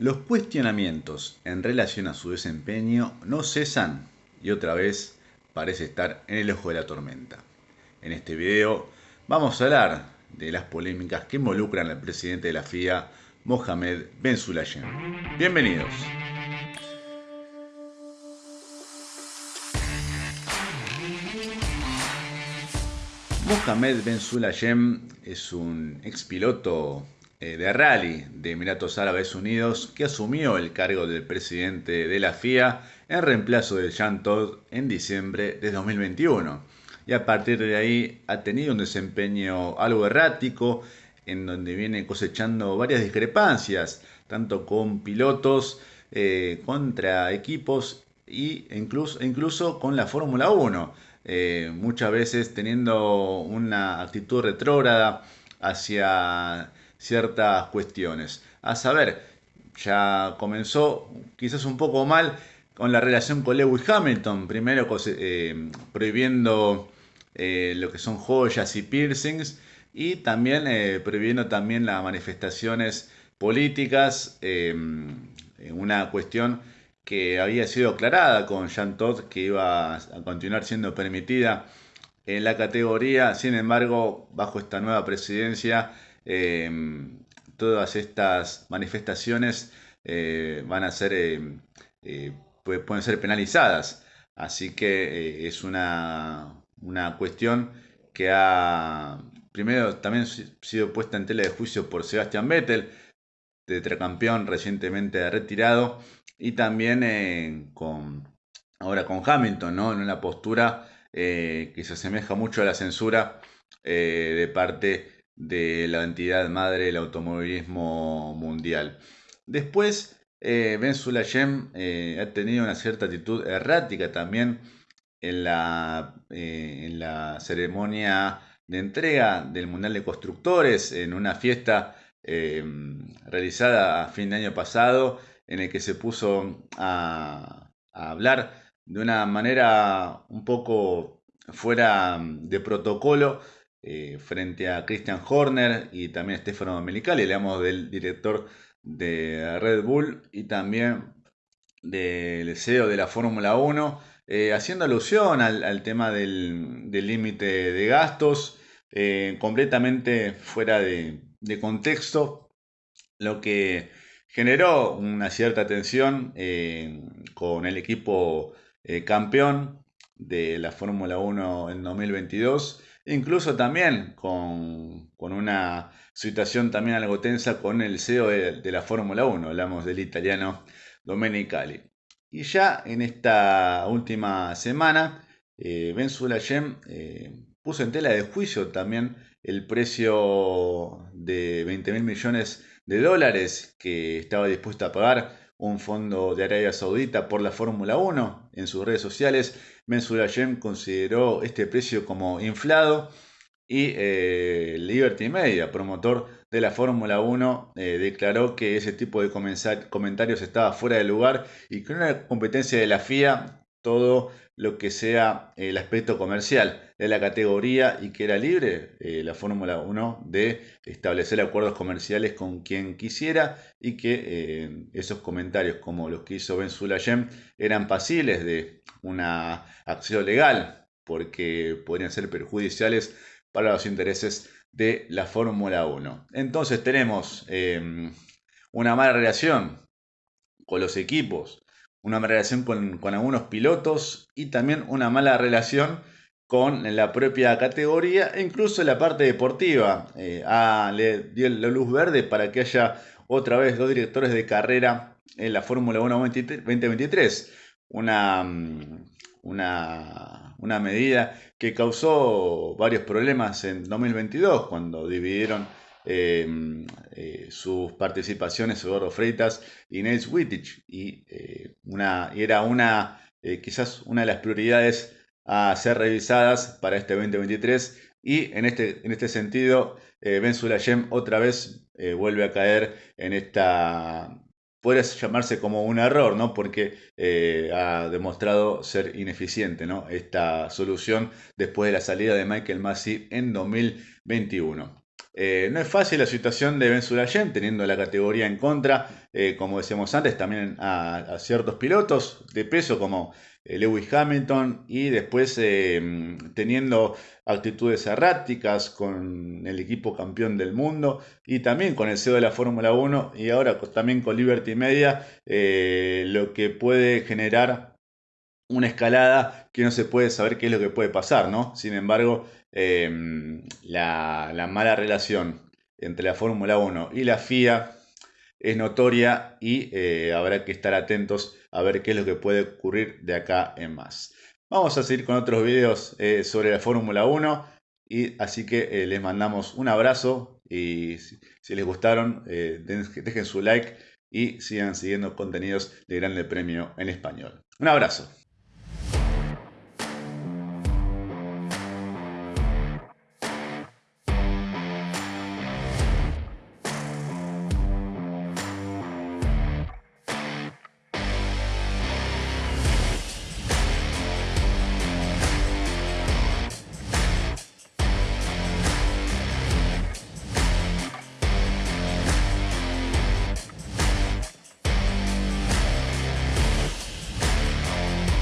Los cuestionamientos en relación a su desempeño no cesan y otra vez parece estar en el ojo de la tormenta. En este video vamos a hablar de las polémicas que involucran al presidente de la FIA, Mohamed Ben Sulayem. Bienvenidos. Mohamed Ben Sulayem es un expiloto de rally de Emiratos Árabes Unidos que asumió el cargo del presidente de la FIA en reemplazo de Jean Todt en diciembre de 2021. Y a partir de ahí ha tenido un desempeño algo errático en donde viene cosechando varias discrepancias, tanto con pilotos, eh, contra equipos e incluso, incluso con la Fórmula 1. Eh, muchas veces teniendo una actitud retrógrada hacia ciertas cuestiones. A saber, ya comenzó quizás un poco mal con la relación con Lewis Hamilton, primero eh, prohibiendo eh, lo que son joyas y piercings y también eh, prohibiendo también las manifestaciones políticas, una cuestión que había sido aclarada con Jean Todt que iba a continuar siendo permitida en la categoría, sin embargo, bajo esta nueva presidencia Em, todas estas manifestaciones eh, van a ser, em, eh, pueden ser penalizadas. Así que eh, es una, una, cuestión que ha, primero, también sido puesta en tela de juicio por Sebastian Vettel, tetracampeón recientemente retirado, y también con, ahora con Hamilton, ¿no? en una postura que se asemeja mucho a la censura de parte de la entidad madre del automovilismo mundial. Después, eh, Ben Sulayem eh, ha tenido una cierta actitud errática también en la, eh, en la ceremonia de entrega del Mundial de Constructores, en una fiesta realizada a fin de año pasado, en el que se puso a hablar de una manera un poco fuera de protocolo eh, frente a Christian Horner y también a Stefano Melicali, hablamos del director de Red Bull y también del CEO de la Fórmula 1, eh, haciendo alusión al, tema del límite de gastos, eh, completamente fuera de, contexto, lo que generó una cierta tensión con el equipo campeón de la Fórmula 1 en 2022 incluso también con, una situación también algo tensa con el CEO de, la Fórmula 1, hablamos del italiano Domenicali. Y ya en esta última semana, eh, Ben Sulayem eh, puso en tela de juicio también el precio de 20 mil millones de dólares que estaba dispuesto a pagar un fondo de Arabia Saudita por la Fórmula 1. En sus redes sociales, Sulayem consideró este precio como inflado y eh, Liberty Media, promotor de la Fórmula 1, eh, declaró que ese tipo de comentarios estaba fuera de lugar y que una competencia de la FIA todo lo que sea el aspecto comercial de la categoría y que era libre eh, la Fórmula 1 de establecer acuerdos comerciales con quien quisiera y que eh, esos comentarios como los que hizo Ben Sulayem eran pasibles de una acción legal porque podrían ser perjudiciales para los intereses de la Fórmula 1. Entonces tenemos eh, una mala relación con los equipos, una mala relación con, algunos pilotos y también una mala relación con la propia categoría e incluso la parte deportiva. Eh, le dio la luz verde para que haya otra vez dos directores de carrera en la Fórmula 1 2023. Una, mm, una, una medida que causó varios problemas en 2022 cuando dividieron Em, eh, sus participaciones Eduardo Freitas y Nels Wittich y, eh, una, era una eh, quizás una de las prioridades a ser revisadas para este 2023 y en este, en este sentido Ben Sulayem otra vez vuelve a caer en esta puede llamarse como un error, ¿no? Porque ha demostrado ser ineficiente, ¿no? Esta solución después de la salida de Michael Massey en 2021. Eh, no es fácil la situación de Ben Sulayem, teniendo la categoría en contra, eh, como decíamos antes, también a, ciertos pilotos de peso como eh, Lewis Hamilton y después teniendo actitudes erráticas con el equipo campeón del mundo y también con el CEO de la Fórmula 1 y ahora también con Liberty Media, lo que puede generar una escalada que no se puede saber qué es lo que puede pasar, ¿no? Sin embargo, em, la, mala relación entre la Fórmula 1 y la FIA es notoria y eh, habrá que estar atentos a ver qué es lo que puede ocurrir de acá en más. Vamos a seguir con otros videos eh, sobre la Fórmula 1 y así que eh, les mandamos un abrazo y si, les gustaron dejen su like y sigan siguiendo contenidos de Grande Premio en español. Un abrazo.